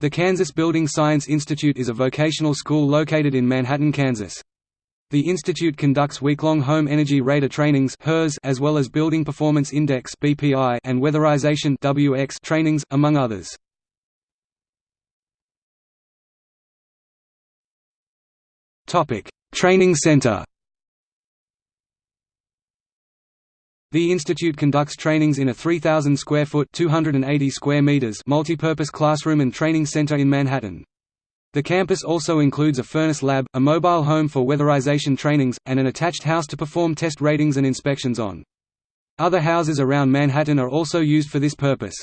The Kansas Building Science Institute is a vocational school located in Manhattan, Kansas. The institute conducts week-long home energy rater trainings as well as Building Performance Index and Weatherization trainings, among others. Training Center The institute conducts trainings in a 3,000 square foot (280 square meters) multipurpose classroom and training center in Manhattan. The campus also includes a furnace lab, a mobile home for weatherization trainings, and an attached house to perform test ratings and inspections on. Other houses around Manhattan are also used for this purpose.